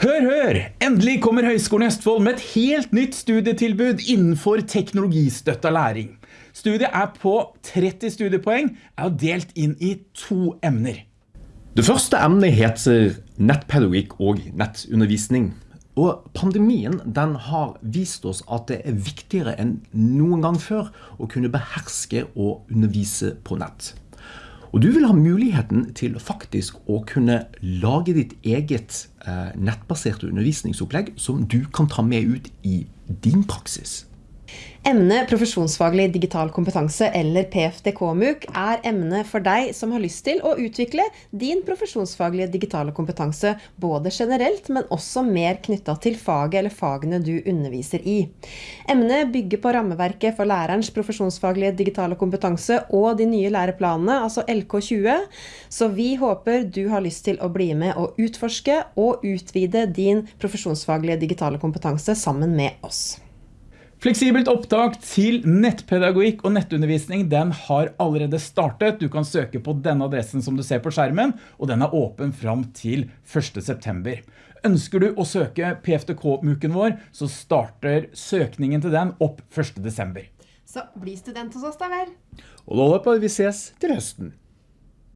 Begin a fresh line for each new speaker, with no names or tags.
Hør, hør! Endelig kommer Høgskolen i Østfold med et helt nytt studietilbud innenfor teknologistøtta læring. Studiet er på 30 studiepoeng, er delt inn i to emner.
Det første emnet heter nettpedagogikk og nettundervisning. Og pandemien den har vist oss at det er viktigere enn noen gang før å kunne beherske og undervise på nett. Og du vil ha muligheten til faktisk å kunne lage ditt eget eh, nettbaserte undervisningsopplegg som du kan ta med ut i din praksis.
Emnet profesjonsfaglig digital kompetanse, eller PFDK-MUK, er emnet for deg som har lyst til å utvikle din profesjonsfaglige digitale kompetanse, både generelt, men også mer knytta til faget eller fagene du underviser i. Emnet bygger på rammeverket for lærerens profesjonsfaglige digitale kompetanse og de nye læreplanene, altså LK20, så vi håper du har lyst til å bli med og utforske og utvide din profesjonsfaglige digitale kompetanse sammen med oss.
Fleksibelt opptak til nettpedagogikk og nettundervisning den har allerede startet. Du kan søke på denne adressen som du ser på skjermen, og den er åpen fram til 1. september. Ønsker du å søke PFTK-muken vår, så starter søkningen til den opp 1. desember.
Så bli student hos oss da vel!
Og da håper vi ses til høsten.